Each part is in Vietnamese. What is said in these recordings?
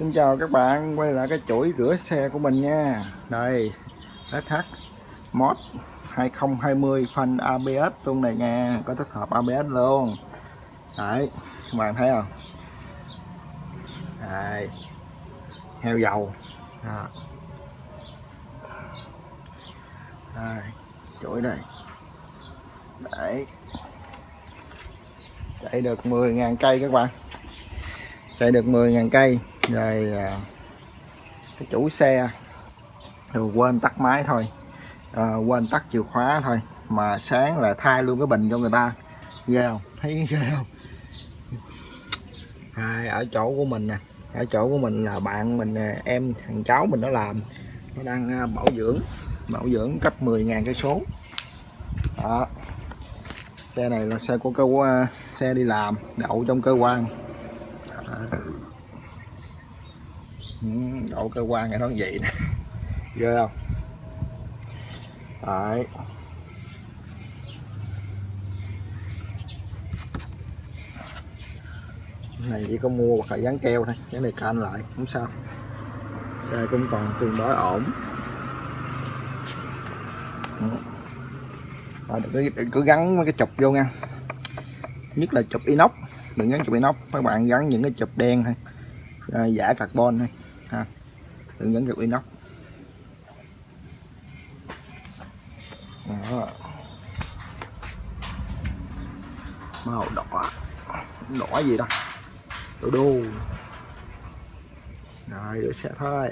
Xin chào các bạn, quay lại cái chuỗi rửa xe của mình nha. Đây SH Mod 2020 phanh ABS luôn này nha, Có tích hợp ABS luôn. Đấy, các bạn thấy không? Đấy, Heo dầu. Đó. Đây, chuỗi đây. Đấy. Chạy được 10.000 cây các bạn. Chạy được 10.000 cây về à, cái chủ xe. Rồi quên tắt máy thôi. À, quên tắt chìa khóa thôi. Mà sáng là thay luôn cái bình cho người ta. Ghê không? Thấy ghê không? À, ở chỗ của mình nè. Ở chỗ của mình là bạn mình à, em thằng cháu mình nó làm. Nó đang à, bảo dưỡng. Bảo dưỡng cấp 10.000 cây số. Đó. Xe này là xe của cơ quan xe đi làm đậu trong cơ quan đó. Ừ, đậu đổ cơ quan nó vậy nè. Ghê không? Đấy. Này chỉ có mua hoặc là dán keo thôi. Cái này can lại không sao. Xe cũng còn tương đối ổn. Rồi đừng cứ, cứ gắn mấy cái chụp vô nha. Nhất là chụp inox. Đừng gắn chụp inox. Các bạn gắn những cái chụp đen thôi. À, giả carbon thôi ha. Hướng dẫn cực inox. Đó. Màu đỏ. Đỏ gì đó đồ đồ rồi, đứa xe thôi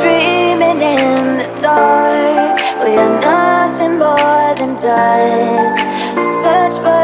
dreaming in the dark. We are nothing more than dust. Search for